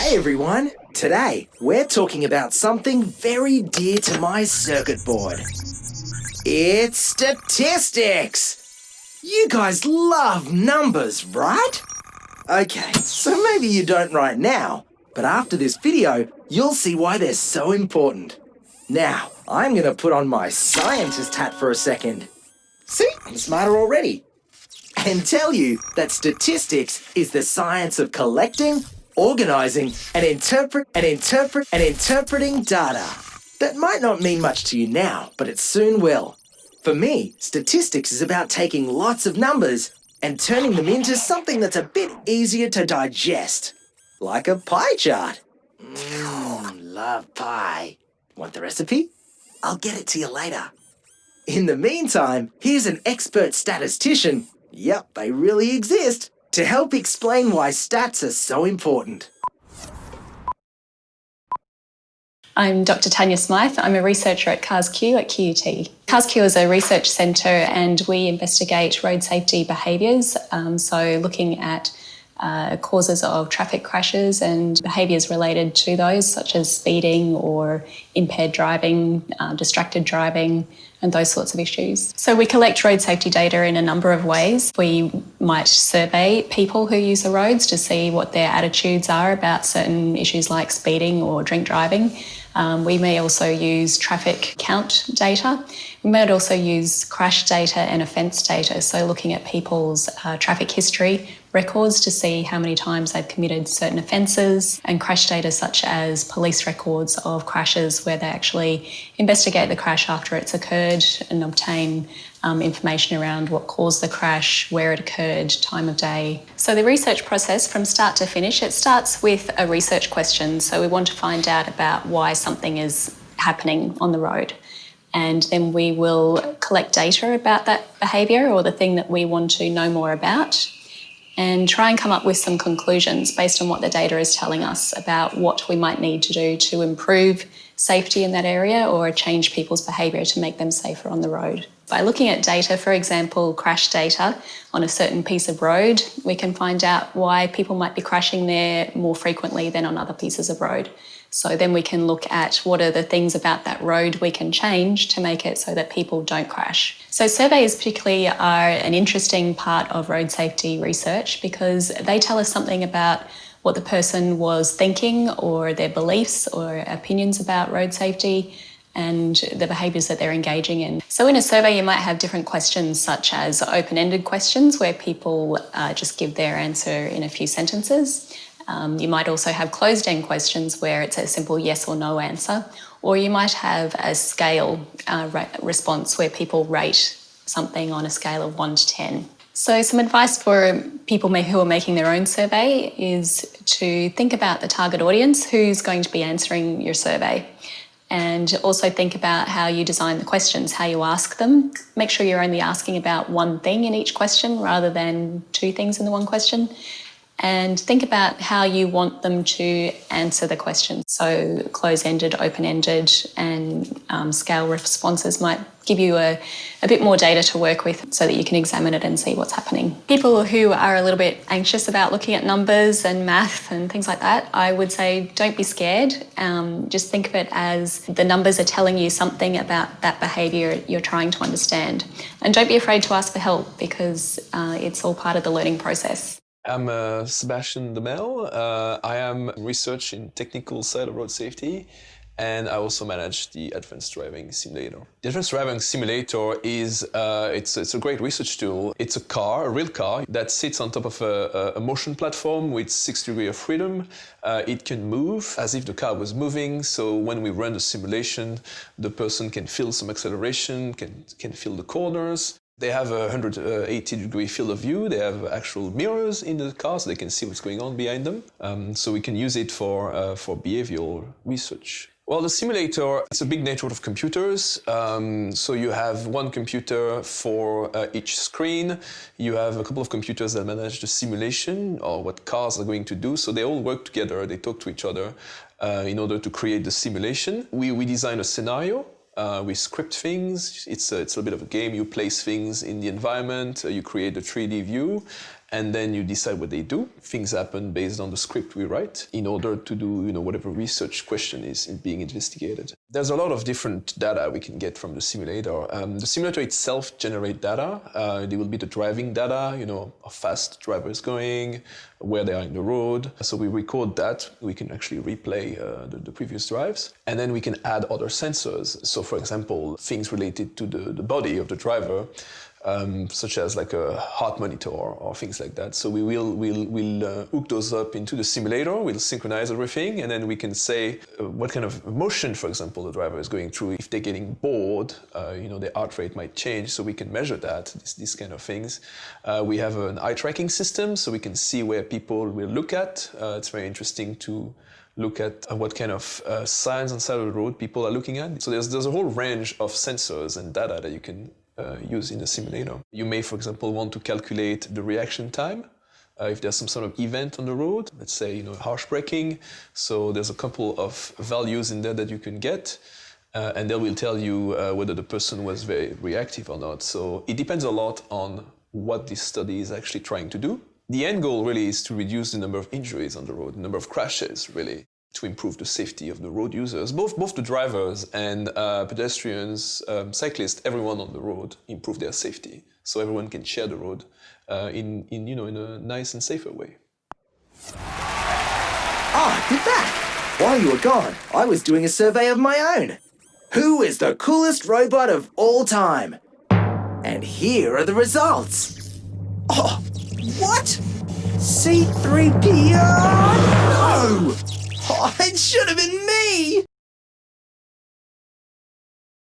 Hey everyone! Today, we're talking about something very dear to my circuit board. It's statistics! You guys love numbers, right? Okay, so maybe you don't right now, but after this video, you'll see why they're so important. Now, I'm gonna put on my scientist hat for a second. See, I'm smarter already. And tell you that statistics is the science of collecting, organizing, and interpret and interpret and interpreting data. That might not mean much to you now, but it soon will. For me, statistics is about taking lots of numbers and turning them into something that's a bit easier to digest. Like a pie chart. Mmm, love pie. Want the recipe? I'll get it to you later. In the meantime, here's an expert statistician, yep, they really exist, to help explain why stats are so important. I'm Dr. Tanya Smythe. I'm a researcher at CARRS-Q at QUT. CARRS-Q is a research centre and we investigate road safety behaviours, um, so looking at uh, causes of traffic crashes and behaviours related to those, such as speeding or impaired driving, uh, distracted driving, and those sorts of issues. So we collect road safety data in a number of ways. We might survey people who use the roads to see what their attitudes are about certain issues like speeding or drink driving. Um, we may also use traffic count data. We might also use crash data and offence data, so looking at people's uh, traffic history records to see how many times they've committed certain offences, and crash data such as police records of crashes where they actually investigate the crash after it's occurred and obtain um, information around what caused the crash, where it occurred, time of day. So the research process from start to finish, it starts with a research question. So we want to find out about why something is happening on the road. And then we will collect data about that behaviour or the thing that we want to know more about and try and come up with some conclusions based on what the data is telling us about what we might need to do to improve safety in that area or change people's behaviour to make them safer on the road. By looking at data, for example, crash data on a certain piece of road, we can find out why people might be crashing there more frequently than on other pieces of road. So then we can look at what are the things about that road we can change to make it so that people don't crash. So surveys particularly are an interesting part of road safety research because they tell us something about what the person was thinking or their beliefs or opinions about road safety and the behaviours that they're engaging in. So in a survey you might have different questions such as open-ended questions where people uh, just give their answer in a few sentences. Um, you might also have closed-end questions where it's a simple yes or no answer, or you might have a scale uh, response where people rate something on a scale of 1 to 10. So some advice for people who are making their own survey is to think about the target audience who's going to be answering your survey and also think about how you design the questions, how you ask them. Make sure you're only asking about one thing in each question rather than two things in the one question and think about how you want them to answer the question. So close-ended, open-ended and um, scale responses might give you a, a bit more data to work with so that you can examine it and see what's happening. People who are a little bit anxious about looking at numbers and math and things like that, I would say don't be scared. Um, just think of it as the numbers are telling you something about that behaviour you're trying to understand. And don't be afraid to ask for help because uh, it's all part of the learning process. I'm uh, Sebastian Demmel. Uh, I am research in technical side of road safety and I also manage the Advanced Driving Simulator. The Advanced Driving Simulator is uh, it's, it's a great research tool. It's a car, a real car, that sits on top of a, a motion platform with six degrees of freedom. Uh, it can move as if the car was moving, so when we run the simulation, the person can feel some acceleration, can, can feel the corners. They have a 180 degree field of view. They have actual mirrors in the car so they can see what's going on behind them. Um, so we can use it for, uh, for behavioral research. Well, the simulator, it's a big network of computers. Um, so you have one computer for uh, each screen. You have a couple of computers that manage the simulation or what cars are going to do. So they all work together, they talk to each other uh, in order to create the simulation. We, we design a scenario uh, we script things. It's a, it's a bit of a game. You place things in the environment. Uh, you create a 3D view. And then you decide what they do. Things happen based on the script we write in order to do you know whatever research question is being investigated. There's a lot of different data we can get from the simulator. Um, the simulator itself generates data. Uh, there will be the driving data, you know, how fast the driver is going, where they are in the road. So we record that. We can actually replay uh, the, the, previous drives. And then we can add other sensors. So for example, things related to the, the body of the driver um, such as like a heart monitor or, things like that. So we will we'll, we'll uh, hook those up into the simulator, we'll synchronize everything, and then we can say uh, what kind of motion, for example, the driver is going through. If they're getting bored, uh, you know, their heart rate might change, so we can measure that, this, these kind of things. Uh, we have an eye tracking system, so we can see where people will look at. Uh, it's very interesting to look at uh, what kind of uh, signs on side of the road people are looking at. So there's, there's a whole range of sensors and data that you can use in a simulator. You may, for example, want to calculate the reaction time uh, if there's some sort of event on the road, let's say, you know, harsh braking. So there's a couple of values in there that you can get. Uh, and they will tell you uh, whether the person was very reactive or not. So it depends a lot on what this study is actually trying to do. The end goal really is to reduce the number of injuries on the road, the number of crashes, really to improve the safety of the road users, both, both the drivers and uh, pedestrians, um, cyclists, everyone on the road improve their safety. So everyone can share the road uh, in, in, you know, in a nice and safer way. Ah, you're back! While you were gone, I was doing a survey of my own. Who is the coolest robot of all time? And here are the results. Oh, what? C3PO? No! Oh, it should have been me!